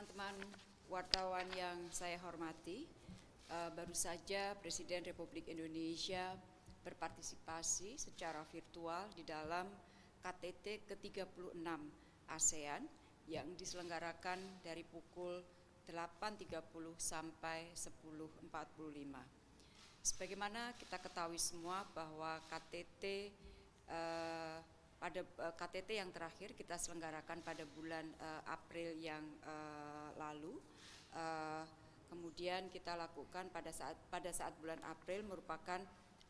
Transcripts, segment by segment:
teman-teman wartawan yang saya hormati, uh, baru saja Presiden Republik Indonesia berpartisipasi secara virtual di dalam KTT ke-36 ASEAN yang diselenggarakan dari pukul 8.30 sampai 10.45. Sebagaimana kita ketahui semua bahwa KTT uh, pada uh, KTT yang terakhir kita selenggarakan pada bulan uh, April yang uh, lalu. Uh, kemudian kita lakukan pada saat pada saat bulan April merupakan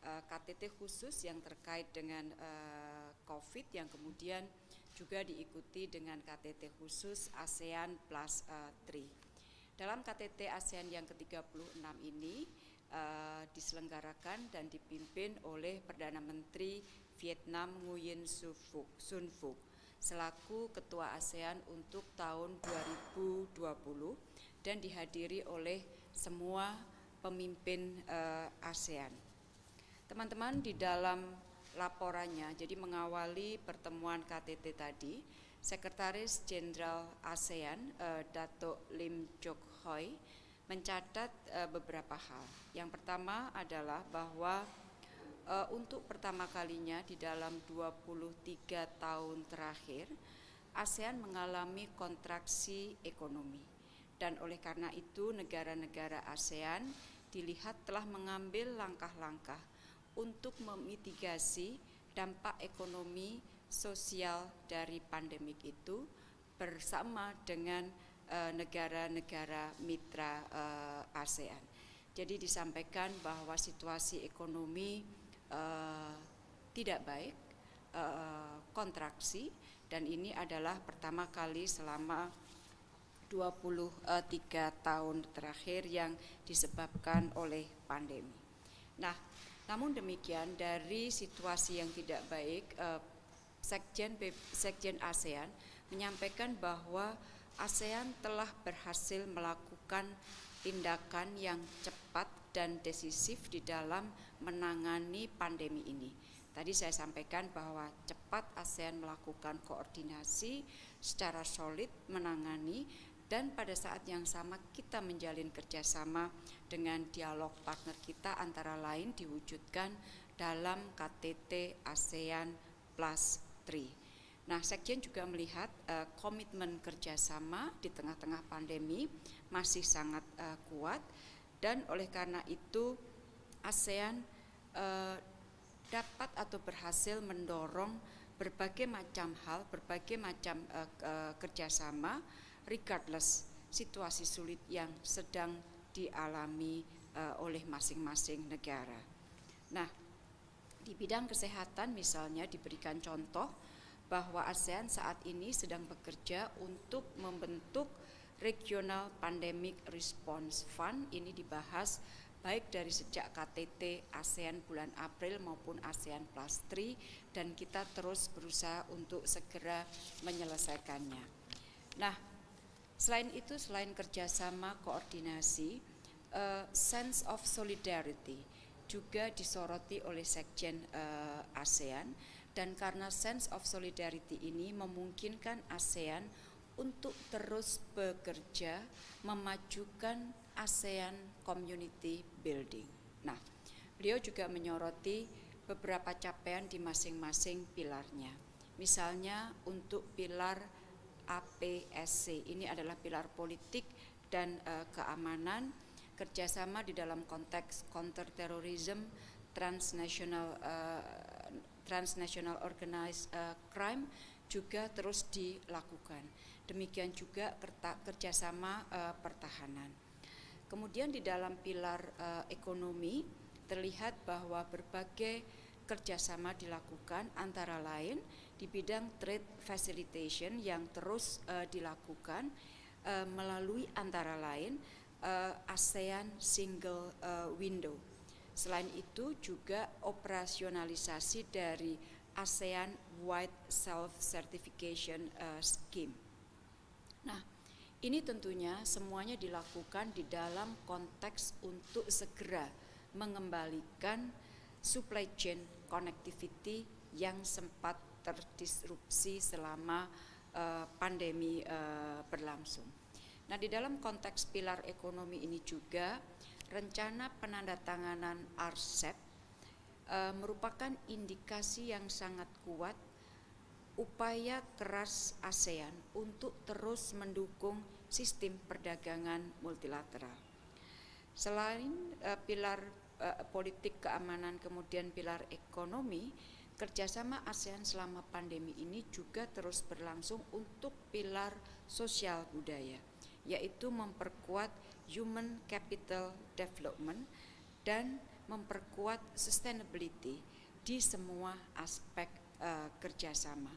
uh, KTT khusus yang terkait dengan uh, COVID yang kemudian juga diikuti dengan KTT khusus ASEAN Plus uh, 3. Dalam KTT ASEAN yang ke-36 ini uh, diselenggarakan dan dipimpin oleh Perdana Menteri Vietnam Nguyen Sun Phuc selaku Ketua ASEAN untuk tahun 2020 dan dihadiri oleh semua pemimpin uh, ASEAN. Teman-teman di dalam laporannya, jadi mengawali pertemuan KTT tadi, Sekretaris Jenderal ASEAN uh, Dato Lim Chok Hoi mencatat uh, beberapa hal. Yang pertama adalah bahwa uh, untuk pertama kalinya di dalam 23 tahun terakhir ASEAN mengalami kontraksi ekonomi dan oleh karena itu negara-negara ASEAN dilihat telah mengambil langkah-langkah untuk memitigasi dampak ekonomi sosial dari pandemik itu bersama dengan negara-negara uh, mitra uh, ASEAN. Jadi disampaikan bahwa situasi ekonomi uh, tidak baik, kontraksi, dan ini adalah pertama kali selama 23 tahun terakhir yang disebabkan oleh pandemi. Nah, namun demikian dari situasi yang tidak baik, Sekjen, Sekjen ASEAN menyampaikan bahwa ASEAN telah berhasil melakukan tindakan yang cepat dan decisif di dalam menangani pandemi ini. Tadi saya sampaikan bahwa cepat ASEAN melakukan koordinasi secara solid menangani dan pada saat yang sama kita menjalin kerjasama dengan dialog partner kita antara lain diwujudkan dalam KTT ASEAN Plus 3. Nah, Sekjen juga melihat uh, komitmen kerjasama di tengah-tengah pandemi masih sangat uh, kuat dan oleh karena itu ASEAN eh, dapat atau berhasil mendorong berbagai macam hal, berbagai macam eh, eh, kerjasama, regardless situasi sulit yang sedang dialami eh, oleh masing-masing negara. Nah, di bidang kesehatan misalnya diberikan contoh bahwa ASEAN saat ini sedang bekerja untuk membentuk Regional Pandemic Response Fund ini dibahas baik dari sejak KTT ASEAN bulan April maupun ASEAN Plus 3 dan kita terus berusaha untuk segera menyelesaikannya. Nah, selain itu selain kerjasama koordinasi, uh, sense of solidarity juga disoroti oleh Sekjen uh, ASEAN dan karena sense of solidarity ini memungkinkan ASEAN untuk terus bekerja memajukan ASEAN Community Building. Nah, beliau juga menyoroti beberapa capaian di masing-masing pilarnya. Misalnya untuk pilar APSC, ini adalah pilar politik dan uh, keamanan, kerjasama di dalam konteks counterterrorism, transnational uh, transnational organized uh, crime juga terus dilakukan demikian juga kerjasama uh, pertahanan. Kemudian di dalam pilar uh, ekonomi terlihat bahwa berbagai kerjasama dilakukan antara lain di bidang trade facilitation yang terus uh, dilakukan uh, melalui antara lain uh, ASEAN Single uh, Window. Selain itu juga operasionalisasi dari ASEAN White Self Certification uh, Scheme. Nah, ini tentunya semuanya dilakukan di dalam konteks untuk segera mengembalikan supply chain connectivity yang sempat terdisrupsi selama uh, pandemi uh, berlangsung. Nah, di dalam konteks pilar ekonomi ini juga rencana penandatanganan RCEP e, merupakan indikasi yang sangat kuat upaya keras ASEAN untuk terus mendukung sistem perdagangan multilateral. Selain uh, pilar uh, politik keamanan kemudian pilar ekonomi, kerjasama ASEAN selama pandemi ini juga terus berlangsung untuk pilar sosial budaya, yaitu memperkuat human capital development dan memperkuat sustainability di semua aspek uh, kerjasama.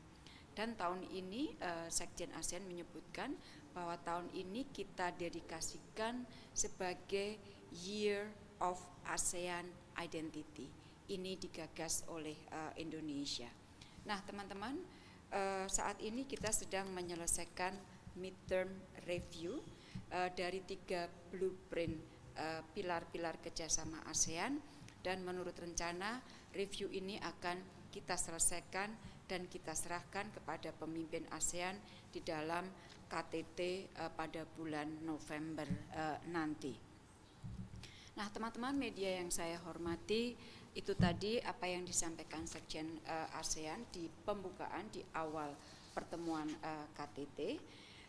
Dan tahun ini uh, Sekjen ASEAN menyebutkan bahwa tahun ini kita dedikasikan sebagai Year of ASEAN Identity. Ini digagas oleh uh, Indonesia. Nah, teman-teman, uh, saat ini kita sedang menyelesaikan midterm review uh, dari tiga blueprint pilar-pilar uh, kerjasama ASEAN dan menurut rencana review ini akan kita selesaikan dan kita serahkan kepada pemimpin ASEAN di dalam KTT uh, pada bulan November uh, nanti. Nah, teman-teman media yang saya hormati, itu tadi apa yang disampaikan Sekjen uh, ASEAN di pembukaan di awal pertemuan uh, KTT.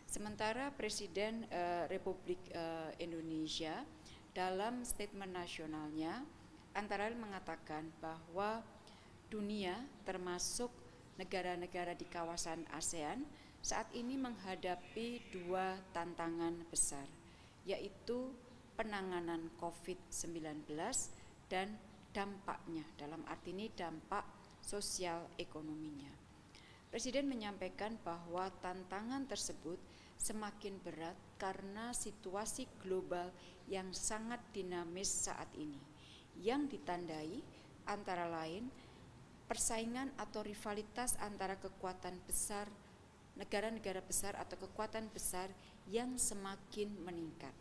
Sementara Presiden uh, Republik uh, Indonesia dalam statement nasionalnya antara lain mengatakan bahwa dunia termasuk negara-negara di kawasan ASEAN saat ini menghadapi dua tantangan besar, yaitu penanganan COVID-19 dan dampaknya, dalam arti ini dampak sosial ekonominya. Presiden menyampaikan bahwa tantangan tersebut semakin berat karena situasi global yang sangat dinamis saat ini, yang ditandai antara lain persaingan atau rivalitas antara kekuatan besar, negara-negara besar atau kekuatan besar yang semakin meningkat.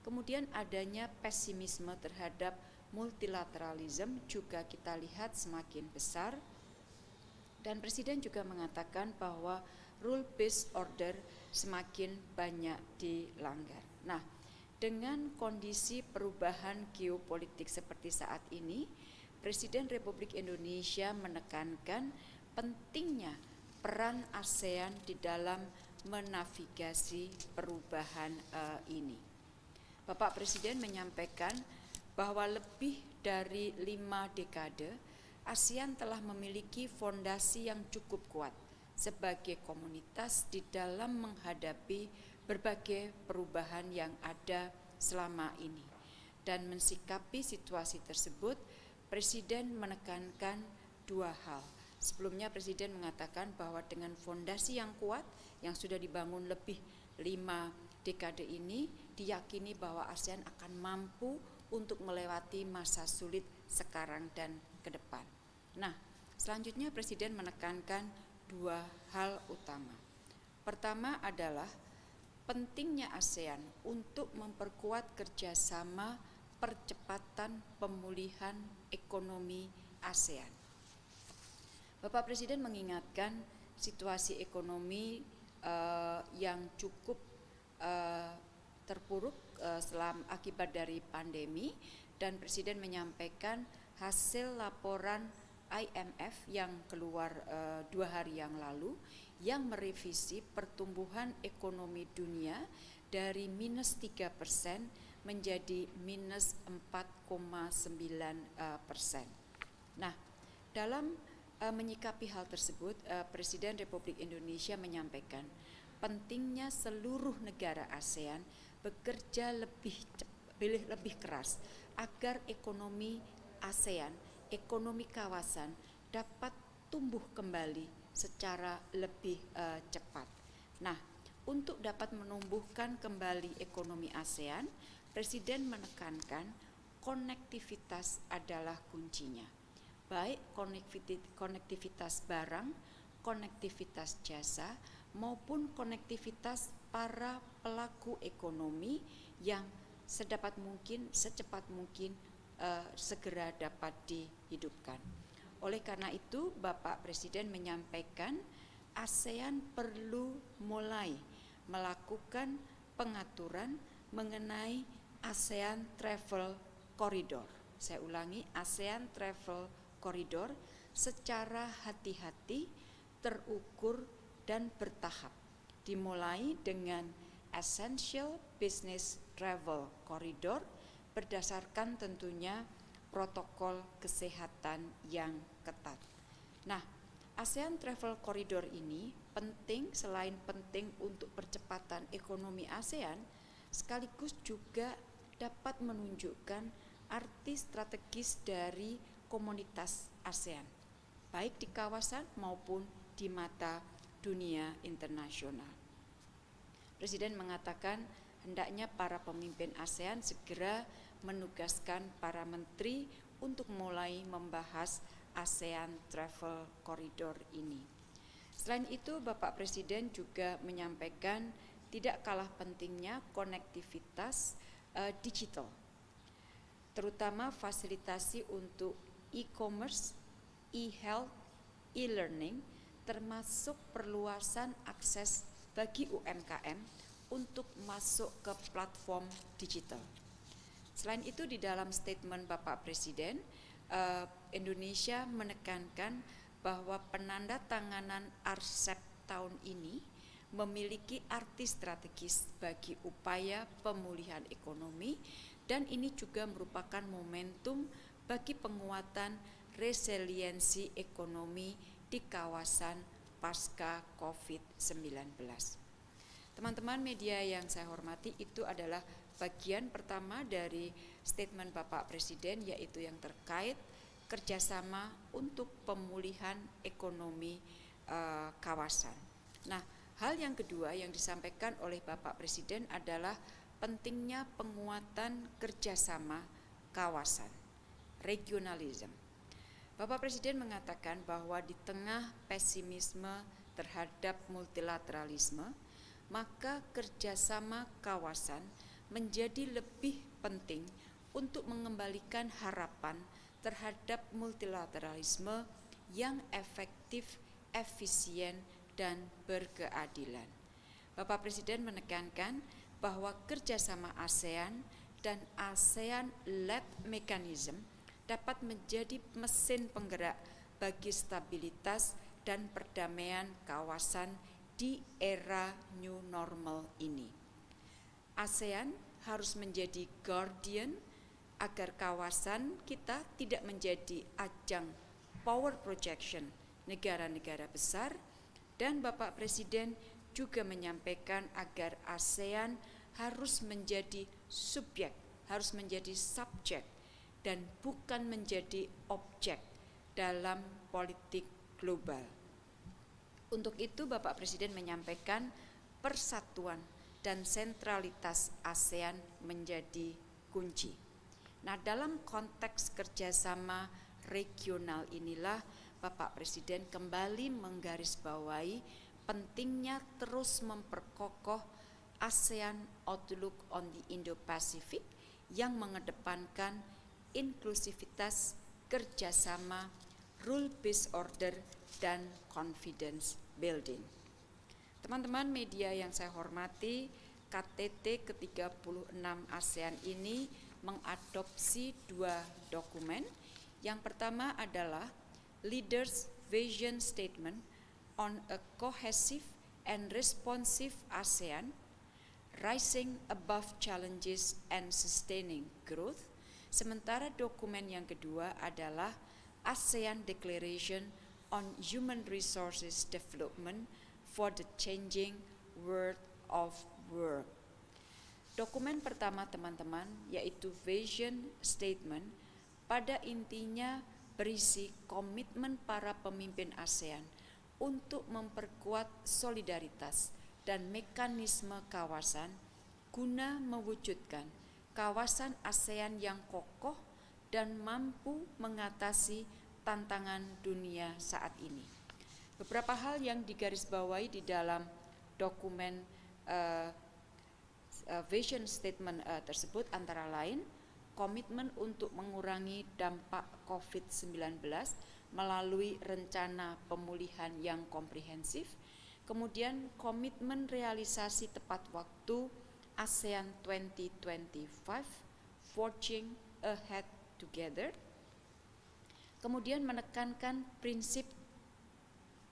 Kemudian adanya pesimisme terhadap multilateralisme juga kita lihat semakin besar dan Presiden juga mengatakan bahwa rule based order semakin banyak dilanggar. Nah, dengan kondisi perubahan geopolitik seperti saat ini, Presiden Republik Indonesia menekankan pentingnya peran ASEAN di dalam menavigasi perubahan uh, ini. Bapak Presiden menyampaikan bahwa lebih dari lima dekade ASEAN telah memiliki fondasi yang cukup kuat sebagai komunitas di dalam menghadapi berbagai perubahan yang ada selama ini dan mensikapi situasi tersebut Presiden menekankan dua hal. Sebelumnya Presiden mengatakan bahwa dengan fondasi yang kuat yang sudah dibangun lebih lima dekade ini, diyakini bahwa ASEAN akan mampu untuk melewati masa sulit sekarang dan ke depan. Nah, selanjutnya Presiden menekankan dua hal utama. Pertama adalah pentingnya ASEAN untuk memperkuat kerjasama percepatan pemulihan ekonomi ASEAN. Bapak Presiden mengingatkan situasi ekonomi uh, yang cukup uh, terpuruk uh, selam akibat dari pandemi dan Presiden menyampaikan hasil laporan IMF yang keluar uh, dua hari yang lalu yang merevisi pertumbuhan ekonomi dunia dari minus 3 persen menjadi minus 4,9 eh, persen. Nah, dalam uh, menyikapi hal tersebut, uh, Presiden Republik Indonesia menyampaikan pentingnya seluruh negara ASEAN bekerja lebih lebih, lebih keras agar ekonomi ASEAN, ekonomi kawasan dapat tumbuh kembali secara lebih uh, cepat. Nah, untuk dapat menumbuhkan kembali ekonomi ASEAN, Presiden menekankan konektivitas adalah kuncinya. Baik konektivitas barang, konektivitas jasa, maupun konektivitas para pelaku ekonomi yang sedapat mungkin, secepat mungkin uh, segera dapat dihidupkan. Oleh karena itu, Bapak Presiden menyampaikan ASEAN perlu mulai melakukan pengaturan mengenai ASEAN Travel Corridor. Saya ulangi, ASEAN Travel Corridor secara hati-hati, terukur, dan bertahap. Dimulai dengan Essential Business Travel Corridor berdasarkan tentunya protokol kesehatan yang ketat. Nah, ASEAN Travel Corridor ini penting selain penting untuk percepatan ekonomi ASEAN, sekaligus juga dapat menunjukkan arti strategis dari komunitas ASEAN, baik di kawasan maupun di mata dunia internasional. Presiden mengatakan hendaknya para pemimpin ASEAN segera menugaskan para menteri untuk mulai membahas ASEAN Travel Corridor ini. Selain itu, Bapak Presiden juga menyampaikan tidak kalah pentingnya konektivitas uh, digital, terutama fasilitasi untuk e-commerce, e-health, e-learning, termasuk perluasan akses bagi UMKM untuk masuk ke platform digital. Selain itu di dalam statement Bapak Presiden, uh, Indonesia menekankan bahwa penanda tanganan RCEP tahun ini memiliki arti strategis bagi upaya pemulihan ekonomi dan ini juga merupakan momentum bagi penguatan resiliensi ekonomi di kawasan pasca COVID-19. Teman-teman media yang saya hormati itu adalah bagian pertama dari statement Bapak Presiden yaitu yang terkait kerjasama untuk pemulihan ekonomi uh, kawasan. Nah, hal yang kedua yang disampaikan oleh Bapak Presiden adalah pentingnya penguatan kerjasama kawasan, regionalism. Bapak Presiden mengatakan bahwa di tengah pesimisme terhadap multilateralisme, maka kerjasama kawasan menjadi lebih penting untuk mengembalikan harapan terhadap multilateralisme yang efektif, efisien, dan berkeadilan. Bapak Presiden menekankan bahwa kerjasama ASEAN dan ASEAN-led mechanism dapat menjadi mesin penggerak bagi stabilitas dan perdamaian kawasan di era new normal ini. ASEAN harus menjadi guardian agar kawasan kita tidak menjadi ajang power projection negara-negara besar dan Bapak Presiden juga menyampaikan agar ASEAN harus menjadi subjek, harus menjadi subjek dan bukan menjadi objek dalam politik global. Untuk itu Bapak Presiden menyampaikan persatuan dan sentralitas ASEAN menjadi kunci. Nah, dalam konteks kerjasama regional inilah Bapak Presiden kembali menggarisbawahi pentingnya terus memperkokoh ASEAN Outlook on the Indo-Pacific yang mengedepankan inklusivitas, kerjasama, rule-based order, dan confidence building. Teman-teman media yang saya hormati, KTT ke-36 ASEAN ini mengadopsi dua dokumen. Yang pertama adalah Leaders Vision Statement on a Cohesive and Responsive ASEAN, Rising Above Challenges and Sustaining Growth. Sementara dokumen yang kedua adalah ASEAN Declaration on Human Resources Development for the Changing World of Work. Dokumen pertama teman-teman yaitu Vision Statement pada intinya berisi komitmen para pemimpin ASEAN untuk memperkuat solidaritas dan mekanisme kawasan guna mewujudkan kawasan ASEAN yang kokoh dan mampu mengatasi tantangan dunia saat ini. Beberapa hal yang digarisbawahi di dalam dokumen uh, uh, vision statement uh, tersebut antara lain komitmen untuk mengurangi dampak COVID-19 melalui rencana pemulihan yang komprehensif, kemudian komitmen realisasi tepat waktu ASEAN 2025 Forging Ahead Together. Kemudian menekankan prinsip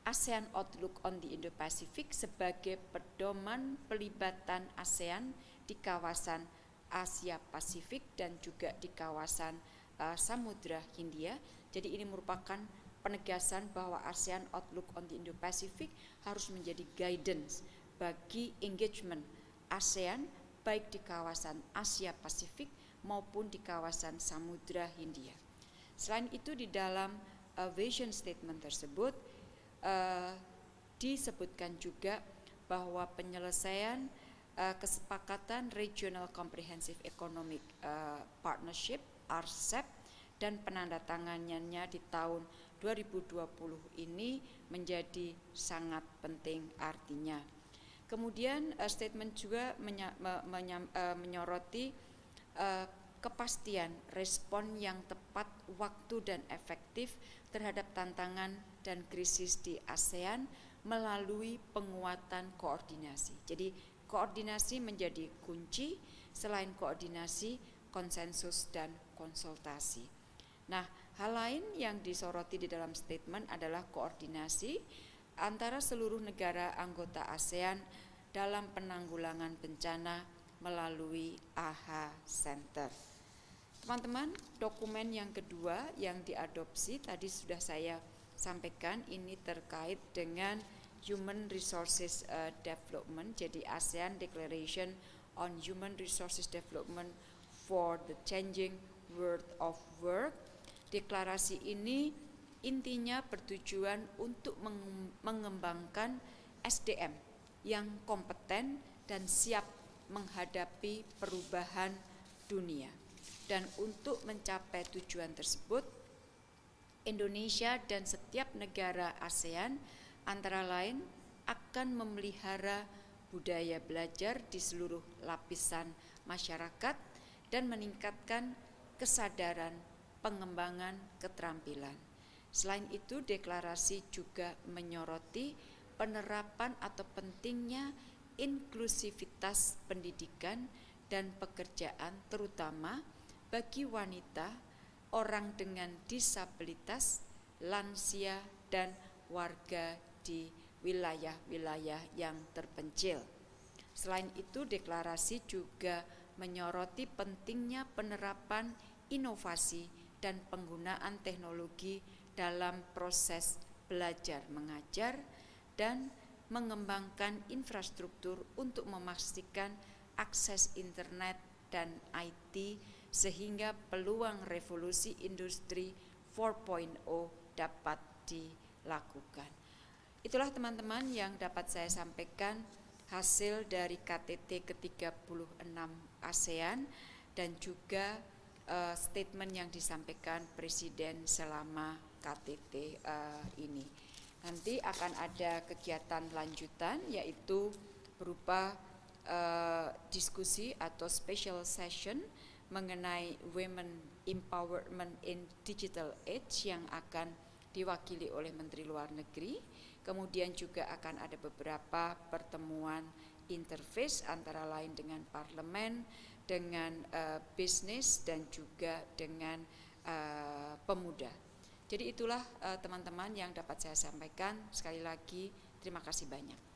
ASEAN Outlook on the Indo-Pacific sebagai pedoman pelibatan ASEAN di kawasan Asia Pasifik dan juga di kawasan uh, Samudra Hindia. Jadi ini merupakan penegasan bahwa ASEAN Outlook on the Indo-Pacific harus menjadi guidance bagi engagement ASEAN baik di kawasan Asia Pasifik maupun di kawasan Samudra Hindia. Selain itu di dalam uh, vision statement tersebut uh, disebutkan juga bahwa penyelesaian uh, kesepakatan Regional Comprehensive Economic uh, Partnership RCEP dan penandatangannya di tahun 2020 ini menjadi sangat penting artinya. Kemudian uh, statement juga menya, me, menya, uh, menyoroti uh, kepastian respon yang tepat waktu dan efektif terhadap tantangan dan krisis di ASEAN melalui penguatan koordinasi. Jadi koordinasi menjadi kunci, selain koordinasi, konsensus dan konsultasi. Nah, hal lain yang disoroti di dalam statement adalah koordinasi antara seluruh negara anggota ASEAN dalam penanggulangan bencana melalui AHA Center. Teman-teman, dokumen yang kedua yang diadopsi tadi sudah saya sampaikan ini terkait dengan Human Resources uh, Development, jadi ASEAN Declaration on Human Resources Development for the Changing World of Work. Deklarasi ini intinya bertujuan untuk mengembangkan SDM yang kompeten dan siap menghadapi perubahan dunia. Dan untuk mencapai tujuan tersebut, Indonesia dan setiap negara ASEAN antara lain akan memelihara budaya belajar di seluruh lapisan masyarakat dan meningkatkan kesadaran pengembangan keterampilan. Selain itu, deklarasi juga menyoroti penerapan atau pentingnya inklusivitas pendidikan dan pekerjaan terutama bagi wanita, orang dengan disabilitas, lansia, dan warga di wilayah-wilayah yang terpencil. Selain itu, deklarasi juga menyoroti pentingnya penerapan inovasi dan penggunaan teknologi dalam proses belajar mengajar dan mengembangkan infrastruktur untuk memastikan akses internet dan IT sehingga peluang revolusi industri 4.0 dapat dilakukan. Itulah teman-teman yang dapat saya sampaikan hasil dari KTT ke-36 ASEAN dan juga uh, statement yang disampaikan Presiden selama KTT uh, eh, ini. Nanti akan ada kegiatan lanjutan yaitu berupa uh, diskusi atau special session mengenai women empowerment in digital age yang akan diwakili oleh Menteri Luar Negeri. Kemudian juga akan ada beberapa pertemuan interface antara lain dengan parlemen, dengan uh, bisnis dan juga dengan uh, pemuda. Jadi itulah teman-teman uh, yang dapat saya sampaikan. Sekali lagi terima kasih banyak.